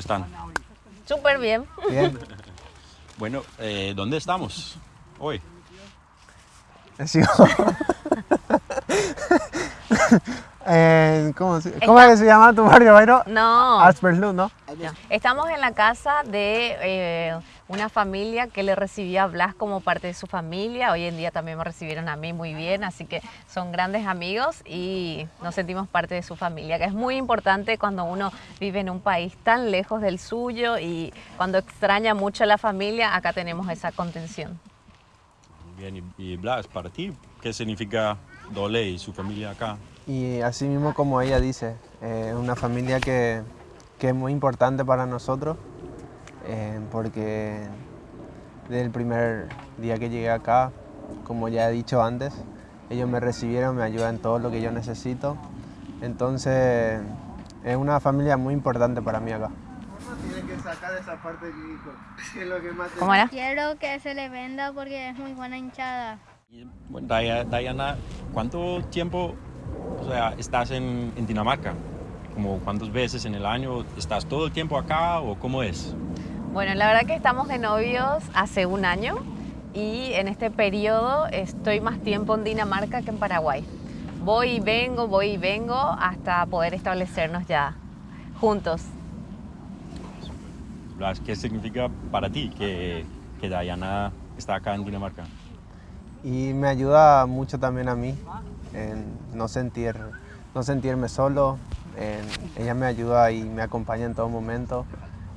están? Súper bien. Bien. Bueno, eh, ¿dónde estamos hoy? Sí. Eh, ¿Cómo, se, ¿cómo es que se llama tu barrio, Bayro? No. Asperlú, ¿no? Estamos en la casa de eh, una familia que le recibió a Blas como parte de su familia. Hoy en día también me recibieron a mí muy bien, así que son grandes amigos y nos sentimos parte de su familia, que es muy importante cuando uno vive en un país tan lejos del suyo y cuando extraña mucho a la familia, acá tenemos esa contención. Bien, y, Blas, para ti, ¿qué significa Dole y su familia acá? Y así mismo como ella dice, es una familia que, que es muy importante para nosotros, eh, porque desde el primer día que llegué acá, como ya he dicho antes, ellos me recibieron, me ayudan en todo lo que yo necesito. Entonces, es una familia muy importante para mí acá. Tienes que sacar esa parte que es lo que más ¿Cómo era? Quiero que se le venda porque es muy buena hinchada. Diana, ¿cuánto tiempo o sea, estás en, en Dinamarca? Como ¿Cuántas veces en el año? ¿Estás todo el tiempo acá o cómo es? Bueno, la verdad que estamos de novios hace un año y en este periodo estoy más tiempo en Dinamarca que en Paraguay. Voy y vengo, voy y vengo hasta poder establecernos ya juntos. ¿qué significa para ti que, que Diana está acá en Dinamarca? Y me ayuda mucho también a mí en no, sentir, no sentirme solo. ella me ayuda y me acompaña en todo momento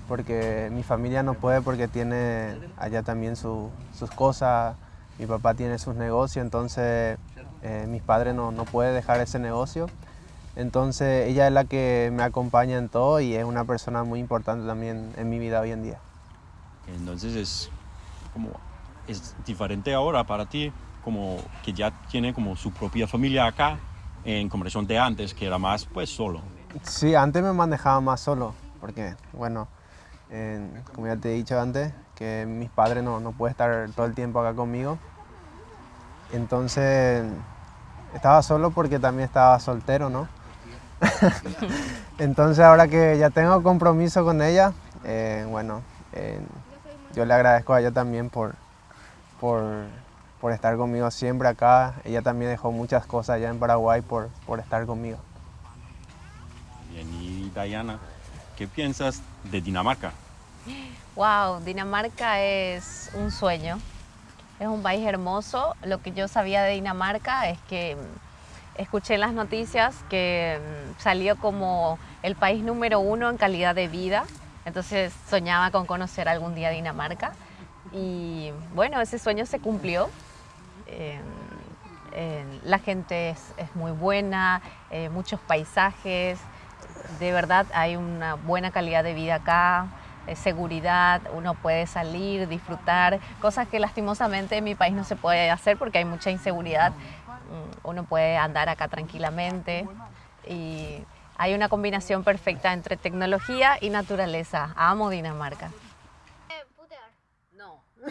porque mi familia no puede porque tiene allá también su- sus cosas. Mi papá tiene sus negocios, entonces eh, mis padres no, no pueden dejar ese negocio. Entonces ella es la que me acompaña en todo y es una persona muy importante también en mi vida hoy en día. Entonces es como es diferente ahora para ti, como que ya tiene como su propia familia acá, en comparación de antes, que era más pues solo. Sí, antes me manejaba más solo, porque, bueno, en- como ya te he dicho antes, que mis padres no, no pueden estar todo el tiempo acá conmigo. Entonces, estaba solo porque también estaba soltero, ¿no? Entonces, ahora que ya tengo compromiso con ella, eh, bueno, eh, yo le agradezco a ella también por, por, por estar conmigo siempre acá. Ella también dejó muchas cosas allá en Paraguay por, por estar conmigo. Bien, y Diana, ¿qué piensas de Dinamarca? Wow, Dinamarca es un sueño. Es un país hermoso. Lo que yo sabía de Dinamarca es que mm, escuché en las noticias que mm, salió como el país número uno en calidad de vida. Entonces soñaba con conocer algún día Dinamarca. Y bueno, ese sueño se cumplió. Eh, eh, la gente es, es muy buena, eh, muchos paisajes. De verdad hay una buena calidad de vida acá eh, seguridad, uno puede salir, disfrutar, cosas que lastimosamente en mi país no se puede hacer porque hay mucha inseguridad. Mm, Uno puede andar acá tranquilamente y hay una combinación perfecta entre tecnología y naturaleza. Amo Dinamarca. No.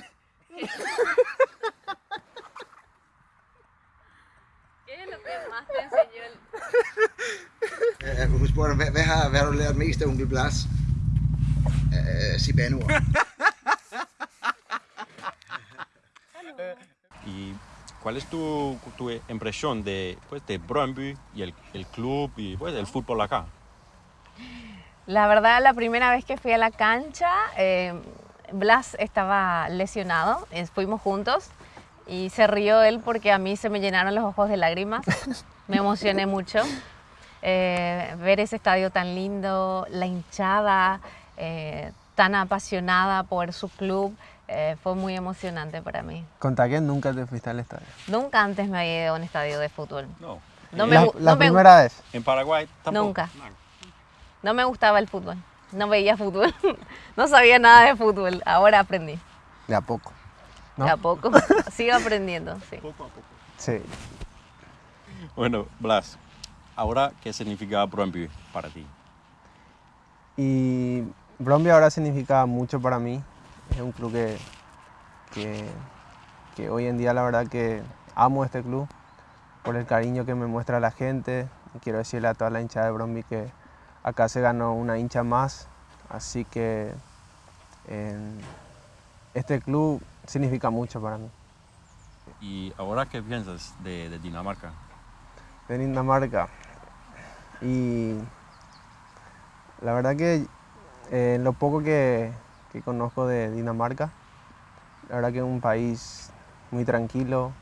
¿Qué es lo que más te enseñó el... We spurgte, hvad, hvad har, hvad har du lært mest af onkel Blas? Uh, sig banord. ¿Y cuál es tu, tu impresión de, pues, de Brøndby y el, el club y pues, el fútbol acá? La verdad, la primera vez que fui a la cancha, eh, Blas estaba lesionado, eh, fuimos juntos y se rió él porque a mí se me llenaron los ojos de lágrimas, me emocioné mucho. Eh, ver ese estadio tan lindo, la hinchada eh, tan apasionada por su club, eh, fue muy emocionante para mí. Conta que nunca te fuiste al estadio. Nunca antes me había ido a un estadio de fútbol. No. No me la la me primera vez. ¿En Paraguay tampoco? Nunca. No me gustaba el fútbol, no veía fútbol, no sabía nada de fútbol, ahora aprendí. De a poco. ¿No? De a poco, sigo aprendiendo, sí. Poco a poco. Sí. Bueno, Blas, ahora, ¿qué significa Brøndby para ti? Y Bromby ahora significa mucho para mí. Es un club que, que, que hoy en día la verdad que amo este club por el cariño que me muestra la gente. Y quiero decirle a toda la hinchada de Bromby que acá se ganó una hincha más Así que este club significa mucho para mí. ¿Y ahora qué piensas de, Dinamarca? De Dinamarca. Y la verdad que eh, lo poco que, que, conozco de Dinamarca, la verdad que es un país muy tranquilo,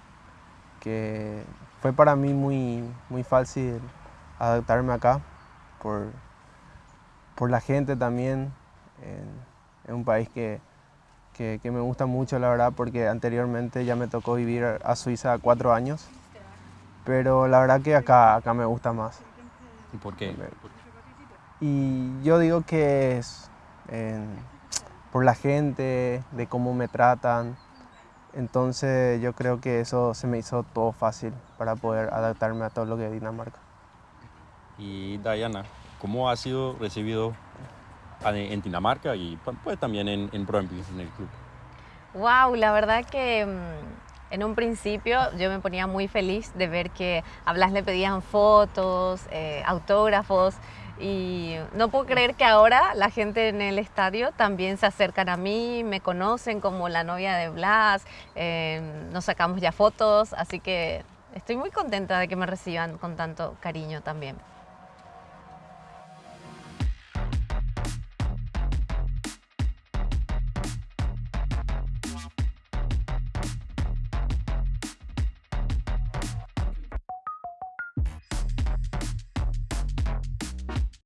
que fue para mí muy, muy fácil adaptarme acá por, por la gente también. es un país que, que, me gusta mucho, la verdad, porque anteriormente ya me tocó vivir a Suiza cuatro años, pero la verdad que acá, acá me gusta más. ¿Y por qué? Y yo digo que es por la gente, de cómo me tratan, entonces yo creo que eso se me hizo todo fácil para poder adaptarme a todo lo que es Dinamarca. Y Diana, ¿cómo ha sido recibido en Dinamarca y pues, también en, en Brøndby, en el club? Wow, la verdad que mm, en un principio yo me ponía muy feliz de ver que a Blas le pedían fotos, eh, autógrafos y no puedo creer que ahora la gente en el estadio también se acercan a mí, me conocen como la novia de Blas, eh, nos sacamos ya fotos, así que estoy muy contenta de que me reciban con tanto cariño también.